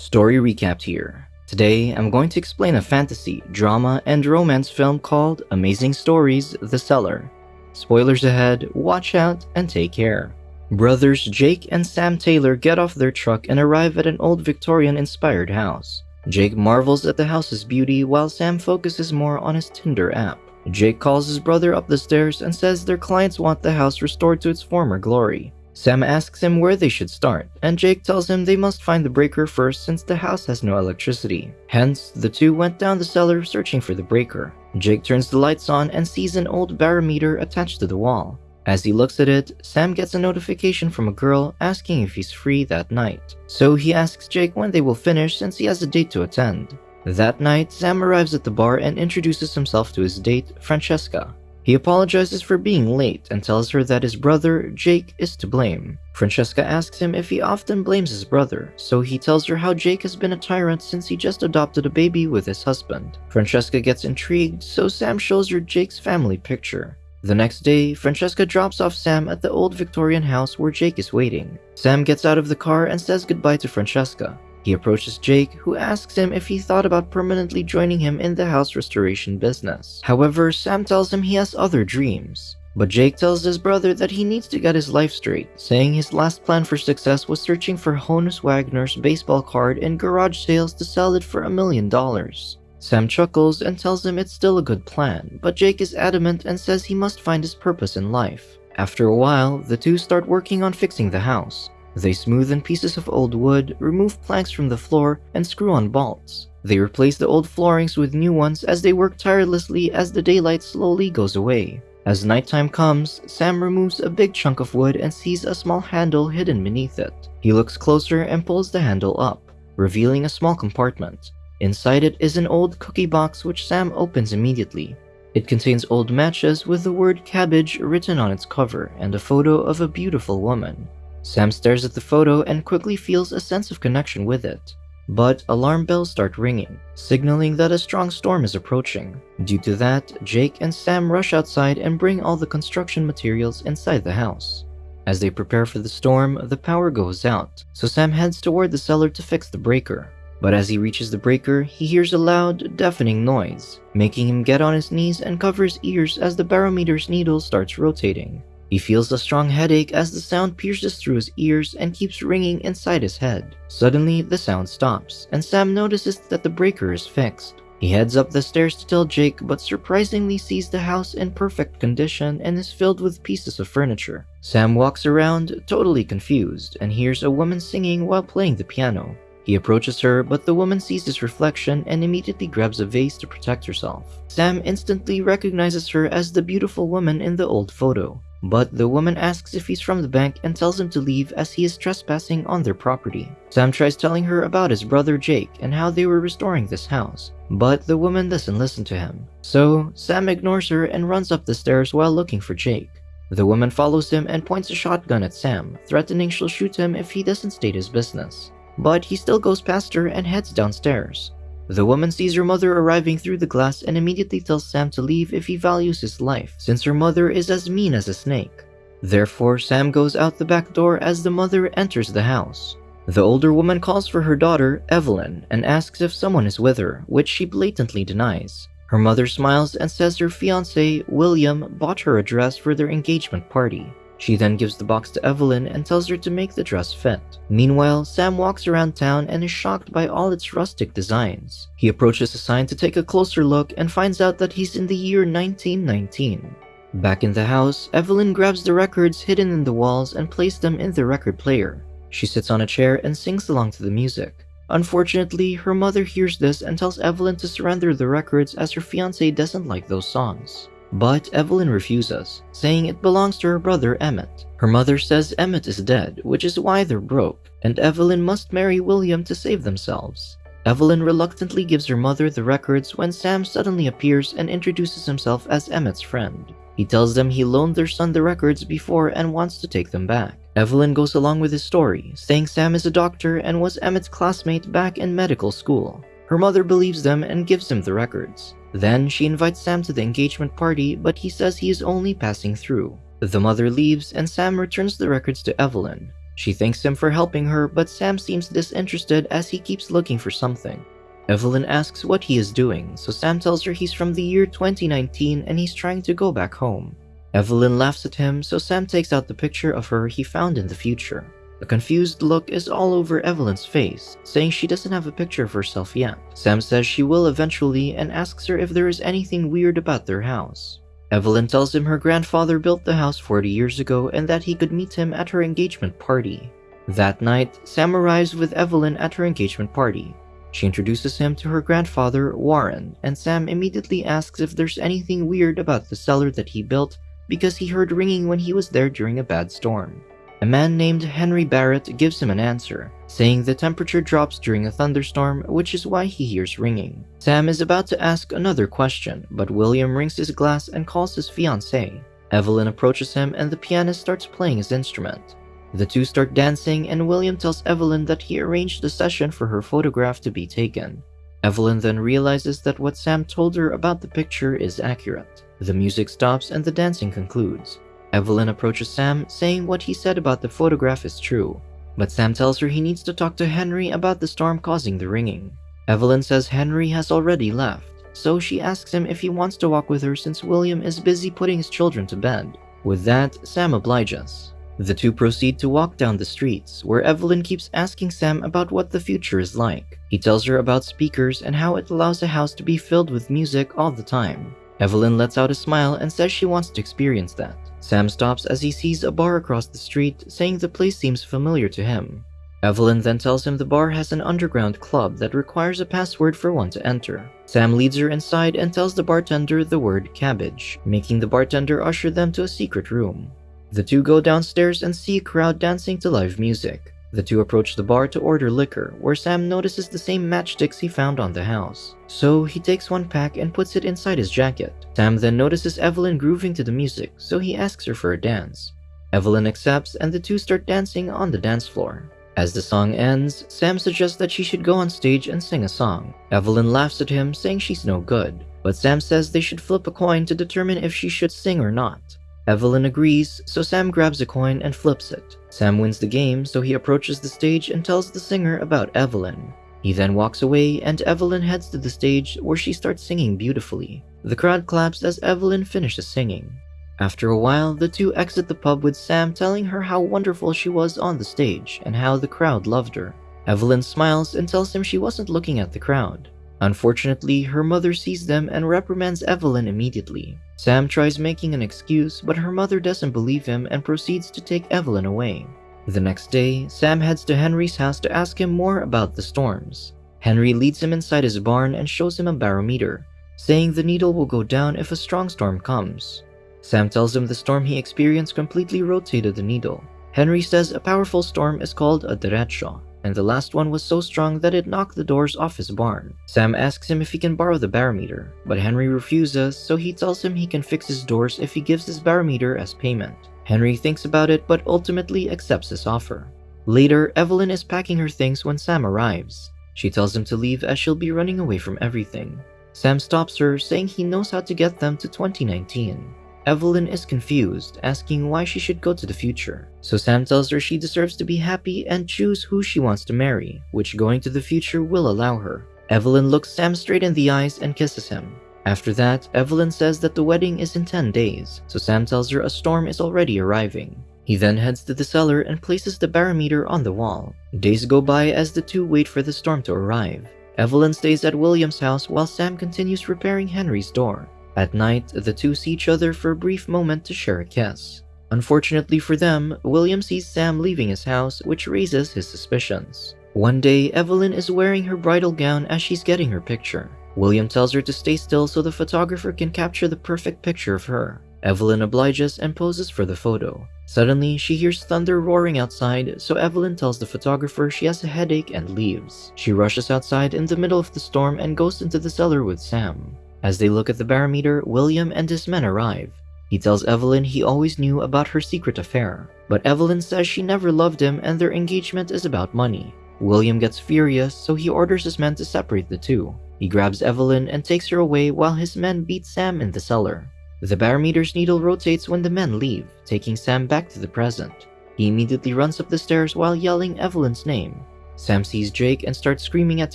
Story recapped here. Today, I'm going to explain a fantasy, drama, and romance film called Amazing Stories The Cellar. Spoilers ahead, watch out, and take care. Brothers Jake and Sam Taylor get off their truck and arrive at an old Victorian inspired house. Jake marvels at the house's beauty while Sam focuses more on his Tinder app. Jake calls his brother up the stairs and says their clients want the house restored to its former glory. Sam asks him where they should start, and Jake tells him they must find the breaker first since the house has no electricity. Hence, the two went down the cellar searching for the breaker. Jake turns the lights on and sees an old barometer attached to the wall. As he looks at it, Sam gets a notification from a girl asking if he's free that night. So he asks Jake when they will finish since he has a date to attend. That night, Sam arrives at the bar and introduces himself to his date, Francesca. He apologizes for being late and tells her that his brother, Jake, is to blame. Francesca asks him if he often blames his brother, so he tells her how Jake has been a tyrant since he just adopted a baby with his husband. Francesca gets intrigued, so Sam shows her Jake's family picture. The next day, Francesca drops off Sam at the old Victorian house where Jake is waiting. Sam gets out of the car and says goodbye to Francesca. He approaches Jake, who asks him if he thought about permanently joining him in the house restoration business. However, Sam tells him he has other dreams. But Jake tells his brother that he needs to get his life straight, saying his last plan for success was searching for Honus Wagner's baseball card in garage sales to sell it for a million dollars. Sam chuckles and tells him it's still a good plan, but Jake is adamant and says he must find his purpose in life. After a while, the two start working on fixing the house. They smoothen pieces of old wood, remove planks from the floor, and screw on bolts. They replace the old floorings with new ones as they work tirelessly as the daylight slowly goes away. As nighttime comes, Sam removes a big chunk of wood and sees a small handle hidden beneath it. He looks closer and pulls the handle up, revealing a small compartment. Inside it is an old cookie box which Sam opens immediately. It contains old matches with the word cabbage written on its cover and a photo of a beautiful woman. Sam stares at the photo and quickly feels a sense of connection with it. But alarm bells start ringing, signaling that a strong storm is approaching. Due to that, Jake and Sam rush outside and bring all the construction materials inside the house. As they prepare for the storm, the power goes out, so Sam heads toward the cellar to fix the breaker. But as he reaches the breaker, he hears a loud, deafening noise, making him get on his knees and cover his ears as the barometer's needle starts rotating. He feels a strong headache as the sound pierces through his ears and keeps ringing inside his head. Suddenly, the sound stops, and Sam notices that the breaker is fixed. He heads up the stairs to tell Jake, but surprisingly sees the house in perfect condition and is filled with pieces of furniture. Sam walks around, totally confused, and hears a woman singing while playing the piano. He approaches her, but the woman sees his reflection and immediately grabs a vase to protect herself. Sam instantly recognizes her as the beautiful woman in the old photo. But the woman asks if he's from the bank and tells him to leave as he is trespassing on their property. Sam tries telling her about his brother Jake and how they were restoring this house, but the woman doesn't listen to him. So, Sam ignores her and runs up the stairs while looking for Jake. The woman follows him and points a shotgun at Sam, threatening she'll shoot him if he doesn't state his business but he still goes past her and heads downstairs. The woman sees her mother arriving through the glass and immediately tells Sam to leave if he values his life, since her mother is as mean as a snake. Therefore, Sam goes out the back door as the mother enters the house. The older woman calls for her daughter, Evelyn, and asks if someone is with her, which she blatantly denies. Her mother smiles and says her fiance, William, bought her a dress for their engagement party. She then gives the box to Evelyn and tells her to make the dress fit. Meanwhile, Sam walks around town and is shocked by all its rustic designs. He approaches a sign to take a closer look and finds out that he's in the year 1919. Back in the house, Evelyn grabs the records hidden in the walls and places them in the record player. She sits on a chair and sings along to the music. Unfortunately, her mother hears this and tells Evelyn to surrender the records as her fiance doesn't like those songs. But Evelyn refuses, saying it belongs to her brother Emmett. Her mother says Emmett is dead, which is why they're broke, and Evelyn must marry William to save themselves. Evelyn reluctantly gives her mother the records when Sam suddenly appears and introduces himself as Emmett's friend. He tells them he loaned their son the records before and wants to take them back. Evelyn goes along with his story, saying Sam is a doctor and was Emmett's classmate back in medical school. Her mother believes them and gives him the records. Then she invites Sam to the engagement party, but he says he is only passing through. The mother leaves and Sam returns the records to Evelyn. She thanks him for helping her, but Sam seems disinterested as he keeps looking for something. Evelyn asks what he is doing, so Sam tells her he's from the year 2019 and he's trying to go back home. Evelyn laughs at him, so Sam takes out the picture of her he found in the future. A confused look is all over Evelyn's face, saying she doesn't have a picture of herself yet. Sam says she will eventually and asks her if there is anything weird about their house. Evelyn tells him her grandfather built the house 40 years ago and that he could meet him at her engagement party. That night, Sam arrives with Evelyn at her engagement party. She introduces him to her grandfather, Warren, and Sam immediately asks if there's anything weird about the cellar that he built because he heard ringing when he was there during a bad storm. A man named Henry Barrett gives him an answer, saying the temperature drops during a thunderstorm, which is why he hears ringing. Sam is about to ask another question, but William rings his glass and calls his fiancée. Evelyn approaches him and the pianist starts playing his instrument. The two start dancing and William tells Evelyn that he arranged the session for her photograph to be taken. Evelyn then realizes that what Sam told her about the picture is accurate. The music stops and the dancing concludes. Evelyn approaches Sam, saying what he said about the photograph is true, but Sam tells her he needs to talk to Henry about the storm causing the ringing. Evelyn says Henry has already left, so she asks him if he wants to walk with her since William is busy putting his children to bed. With that, Sam obliges. The two proceed to walk down the streets, where Evelyn keeps asking Sam about what the future is like. He tells her about speakers and how it allows a house to be filled with music all the time. Evelyn lets out a smile and says she wants to experience that. Sam stops as he sees a bar across the street, saying the place seems familiar to him. Evelyn then tells him the bar has an underground club that requires a password for one to enter. Sam leads her inside and tells the bartender the word cabbage, making the bartender usher them to a secret room. The two go downstairs and see a crowd dancing to live music. The two approach the bar to order liquor, where Sam notices the same matchsticks he found on the house. So he takes one pack and puts it inside his jacket. Sam then notices Evelyn grooving to the music, so he asks her for a dance. Evelyn accepts and the two start dancing on the dance floor. As the song ends, Sam suggests that she should go on stage and sing a song. Evelyn laughs at him, saying she's no good, but Sam says they should flip a coin to determine if she should sing or not. Evelyn agrees, so Sam grabs a coin and flips it. Sam wins the game, so he approaches the stage and tells the singer about Evelyn. He then walks away and Evelyn heads to the stage where she starts singing beautifully. The crowd claps as Evelyn finishes singing. After a while, the two exit the pub with Sam telling her how wonderful she was on the stage and how the crowd loved her. Evelyn smiles and tells him she wasn't looking at the crowd. Unfortunately, her mother sees them and reprimands Evelyn immediately. Sam tries making an excuse, but her mother doesn't believe him and proceeds to take Evelyn away. The next day, Sam heads to Henry's house to ask him more about the storms. Henry leads him inside his barn and shows him a barometer, saying the needle will go down if a strong storm comes. Sam tells him the storm he experienced completely rotated the needle. Henry says a powerful storm is called a derecho, and the last one was so strong that it knocked the doors off his barn. Sam asks him if he can borrow the barometer, but Henry refuses, so he tells him he can fix his doors if he gives his barometer as payment. Henry thinks about it but ultimately accepts his offer. Later, Evelyn is packing her things when Sam arrives. She tells him to leave as she'll be running away from everything. Sam stops her, saying he knows how to get them to 2019. Evelyn is confused, asking why she should go to the future. So Sam tells her she deserves to be happy and choose who she wants to marry, which going to the future will allow her. Evelyn looks Sam straight in the eyes and kisses him. After that, Evelyn says that the wedding is in 10 days, so Sam tells her a storm is already arriving. He then heads to the cellar and places the barometer on the wall. Days go by as the two wait for the storm to arrive. Evelyn stays at William's house while Sam continues repairing Henry's door. At night, the two see each other for a brief moment to share a kiss. Unfortunately for them, William sees Sam leaving his house, which raises his suspicions. One day, Evelyn is wearing her bridal gown as she's getting her picture. William tells her to stay still so the photographer can capture the perfect picture of her. Evelyn obliges and poses for the photo. Suddenly, she hears thunder roaring outside, so Evelyn tells the photographer she has a headache and leaves. She rushes outside in the middle of the storm and goes into the cellar with Sam. As they look at the barometer, William and his men arrive. He tells Evelyn he always knew about her secret affair, but Evelyn says she never loved him and their engagement is about money. William gets furious, so he orders his men to separate the two. He grabs Evelyn and takes her away while his men beat Sam in the cellar. The barometer's needle rotates when the men leave, taking Sam back to the present. He immediately runs up the stairs while yelling Evelyn's name. Sam sees Jake and starts screaming at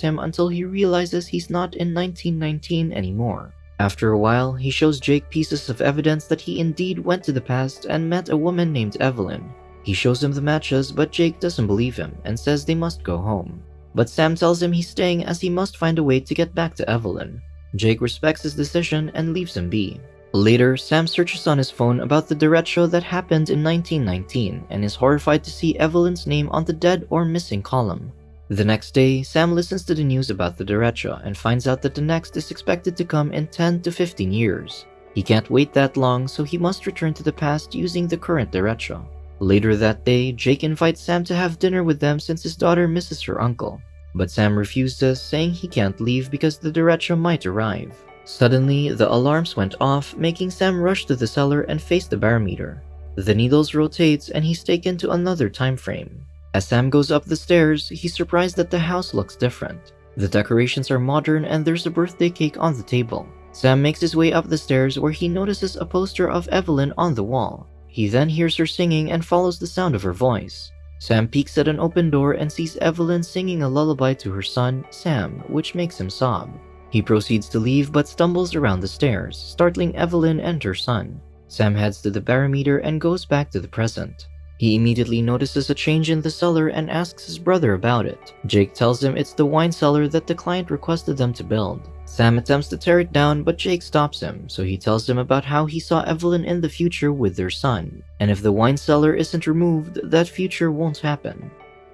him until he realizes he's not in 1919 anymore. After a while, he shows Jake pieces of evidence that he indeed went to the past and met a woman named Evelyn. He shows him the matches, but Jake doesn't believe him and says they must go home. But Sam tells him he's staying as he must find a way to get back to Evelyn. Jake respects his decision and leaves him be. Later, Sam searches on his phone about the derecho that happened in 1919 and is horrified to see Evelyn's name on the dead or missing column. The next day, Sam listens to the news about the derecho and finds out that the next is expected to come in 10 to 15 years. He can't wait that long, so he must return to the past using the current derecho. Later that day, Jake invites Sam to have dinner with them since his daughter misses her uncle. But Sam refuses, saying he can't leave because the derecho might arrive. Suddenly, the alarms went off, making Sam rush to the cellar and face the barometer. The needles rotate and he's taken to another time frame. As Sam goes up the stairs, he's surprised that the house looks different. The decorations are modern and there's a birthday cake on the table. Sam makes his way up the stairs where he notices a poster of Evelyn on the wall. He then hears her singing and follows the sound of her voice. Sam peeks at an open door and sees Evelyn singing a lullaby to her son, Sam, which makes him sob. He proceeds to leave but stumbles around the stairs, startling Evelyn and her son. Sam heads to the barometer and goes back to the present. He immediately notices a change in the cellar and asks his brother about it. Jake tells him it's the wine cellar that the client requested them to build. Sam attempts to tear it down, but Jake stops him, so he tells him about how he saw Evelyn in the future with their son, and if the wine cellar isn't removed, that future won't happen.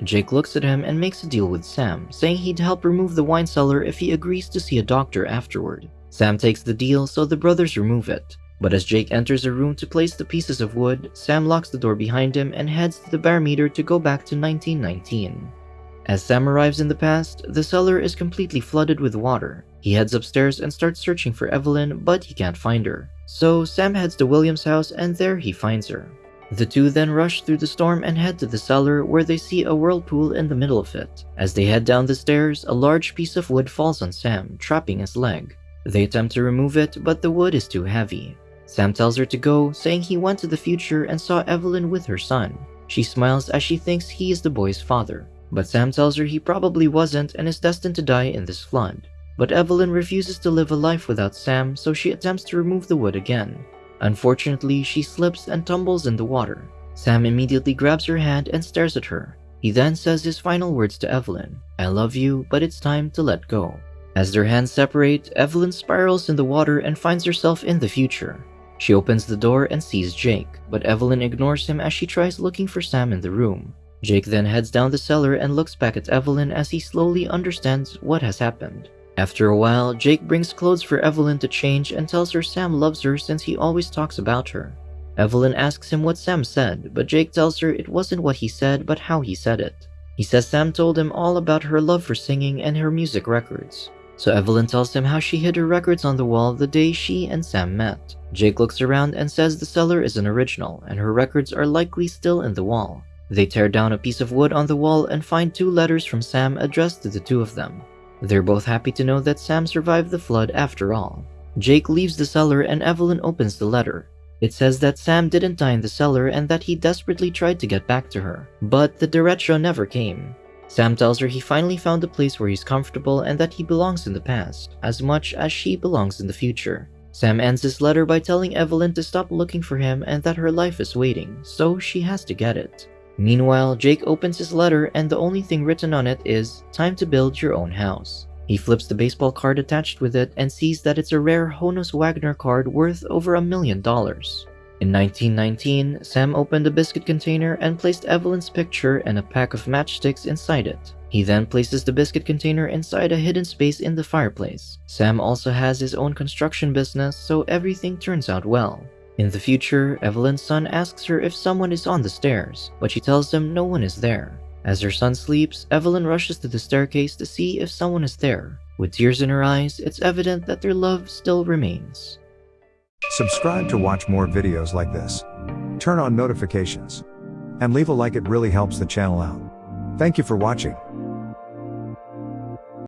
Jake looks at him and makes a deal with Sam, saying he'd help remove the wine cellar if he agrees to see a doctor afterward. Sam takes the deal, so the brothers remove it. But as Jake enters a room to place the pieces of wood, Sam locks the door behind him and heads to the barometer to go back to 1919. As Sam arrives in the past, the cellar is completely flooded with water. He heads upstairs and starts searching for Evelyn, but he can't find her. So Sam heads to William's house and there he finds her. The two then rush through the storm and head to the cellar where they see a whirlpool in the middle of it. As they head down the stairs, a large piece of wood falls on Sam, trapping his leg. They attempt to remove it, but the wood is too heavy. Sam tells her to go, saying he went to the future and saw Evelyn with her son. She smiles as she thinks he is the boy's father, but Sam tells her he probably wasn't and is destined to die in this flood. But Evelyn refuses to live a life without Sam, so she attempts to remove the wood again. Unfortunately, she slips and tumbles in the water. Sam immediately grabs her hand and stares at her. He then says his final words to Evelyn, I love you, but it's time to let go. As their hands separate, Evelyn spirals in the water and finds herself in the future. She opens the door and sees Jake, but Evelyn ignores him as she tries looking for Sam in the room. Jake then heads down the cellar and looks back at Evelyn as he slowly understands what has happened. After a while, Jake brings clothes for Evelyn to change and tells her Sam loves her since he always talks about her. Evelyn asks him what Sam said, but Jake tells her it wasn't what he said, but how he said it. He says Sam told him all about her love for singing and her music records. So Evelyn tells him how she hid her records on the wall the day she and Sam met. Jake looks around and says the cellar is an original and her records are likely still in the wall. They tear down a piece of wood on the wall and find two letters from Sam addressed to the two of them. They're both happy to know that Sam survived the flood after all. Jake leaves the cellar and Evelyn opens the letter. It says that Sam didn't die in the cellar and that he desperately tried to get back to her, but the derecho never came. Sam tells her he finally found a place where he's comfortable and that he belongs in the past, as much as she belongs in the future. Sam ends his letter by telling Evelyn to stop looking for him and that her life is waiting, so she has to get it. Meanwhile, Jake opens his letter and the only thing written on it is, time to build your own house. He flips the baseball card attached with it and sees that it's a rare Honus Wagner card worth over a million dollars. In 1919, Sam opened a biscuit container and placed Evelyn's picture and a pack of matchsticks inside it. He then places the biscuit container inside a hidden space in the fireplace. Sam also has his own construction business, so everything turns out well. In the future, Evelyn's son asks her if someone is on the stairs, but she tells him no one is there. As her son sleeps, Evelyn rushes to the staircase to see if someone is there. With tears in her eyes, it's evident that their love still remains. Subscribe to watch more videos like this. Turn on notifications. And leave a like it really helps the channel out. Thank you for watching.